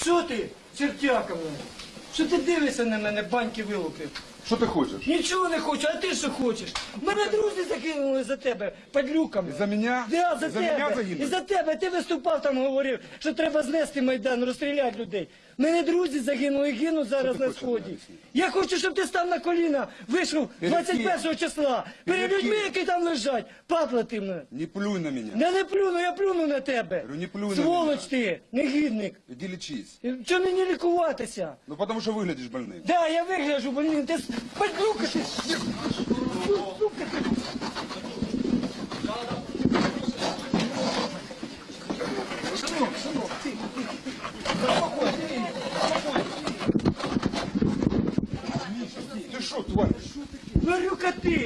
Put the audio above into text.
Що ти, чертяка мене? Що ти дивишся на мене, баньки вилупив? Що ти хочеш? Нічого не хочу, а ти що хочеш? Мене друзі закинули за тебе падлюками. За мене? Да, за, За мене тебе. загинули? І за тебе. Ти виступав там, говорив, що треба знести Майдан, розстріляти людей. Мене друзі загинули і гинуть зараз на сході. Я хочу, щоб ти став на коліна, вийшов 21 ким? числа. Перед людьми, які там лежать. Папла ти мене. Не плюй на мене. Не, не плюну, я плюну на тебе. Говорю, не плюй на Сволоч мене. ти, негідник. Іди лічись. Чому мені лікуватися? Ну потому що виглядиш больним. Да, я вигляжу, блін, ти Подлюка ты! Сука ты! Сынок, сынок, ты! Спокойно, ты! Ты что, тварь? Говорю-ка ты!